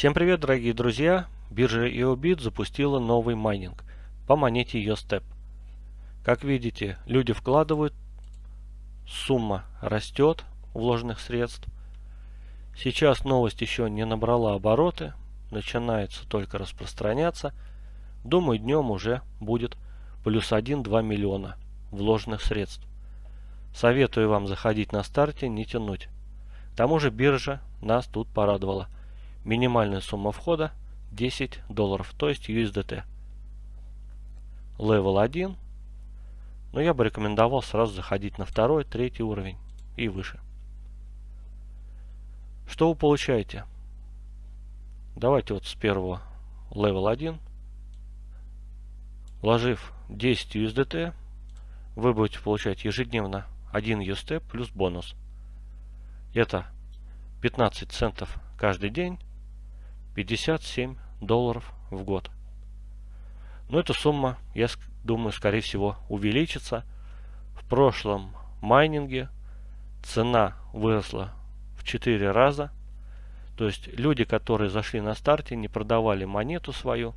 Всем привет, дорогие друзья! Биржа EOBIT запустила новый майнинг по монете YoStep. Как видите, люди вкладывают, сумма растет вложенных средств. Сейчас новость еще не набрала обороты, начинается только распространяться. Думаю, днем уже будет плюс 1-2 миллиона вложенных средств. Советую вам заходить на старте, не тянуть. К тому же биржа нас тут порадовала. Минимальная сумма входа 10 долларов, то есть USDT. Level 1. Но я бы рекомендовал сразу заходить на второй, третий уровень и выше. Что вы получаете? Давайте вот с первого Level 1. Вложив 10 USDT, вы будете получать ежедневно 1 UST плюс бонус. Это 15 центов каждый день, 57 долларов в год. Но эта сумма, я думаю, скорее всего увеличится. В прошлом майнинге цена выросла в 4 раза. То есть люди, которые зашли на старте, не продавали монету свою,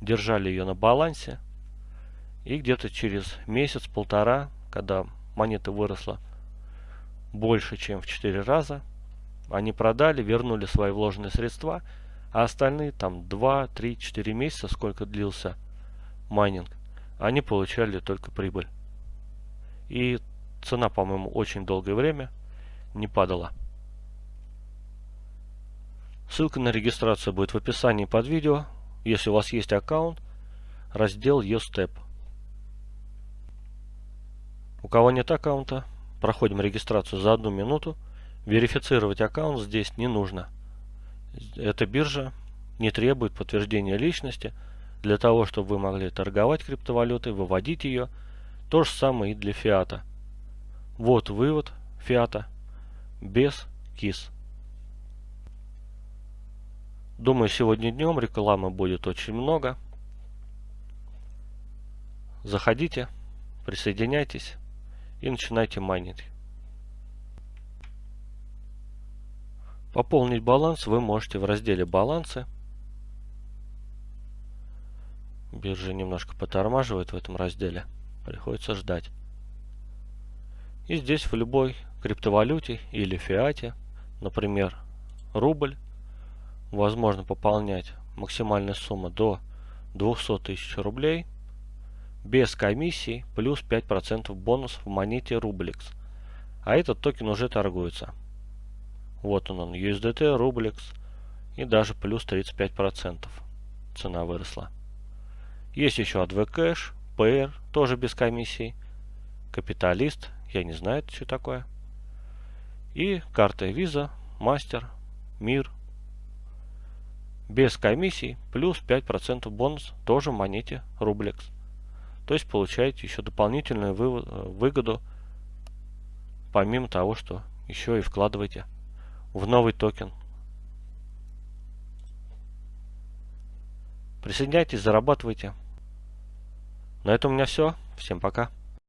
держали ее на балансе. И где-то через месяц-полтора, когда монета выросла больше, чем в 4 раза. Они продали, вернули свои вложенные средства, а остальные там 2, 3, 4 месяца, сколько длился майнинг, они получали только прибыль. И цена, по-моему, очень долгое время не падала. Ссылка на регистрацию будет в описании под видео. Если у вас есть аккаунт, раздел YoStep. У кого нет аккаунта, проходим регистрацию за одну минуту. Верифицировать аккаунт здесь не нужно. Эта биржа не требует подтверждения личности для того, чтобы вы могли торговать криптовалютой, выводить ее. То же самое и для фиата. Вот вывод фиата без КИС. Думаю, сегодня днем рекламы будет очень много. Заходите, присоединяйтесь и начинайте майнить. Пополнить баланс вы можете в разделе «Балансы». Биржа немножко потормаживает в этом разделе. Приходится ждать. И здесь в любой криптовалюте или фиате, например, рубль, возможно пополнять максимальная сумма до 200 тысяч рублей – без комиссии плюс 5% бонус в монете Rublex. А этот токен уже торгуется. Вот он, он USDT, Rublex и даже плюс 35% цена выросла. Есть еще ADV Cash, PR, тоже без комиссии. Капиталист, я не знаю, что такое. И карта Visa, Master, Мир. Без комиссий, плюс 5% бонус, тоже в монете Rublex. То есть получаете еще дополнительную выгоду, помимо того, что еще и вкладываете в новый токен. Присоединяйтесь, зарабатывайте. На этом у меня все. Всем пока.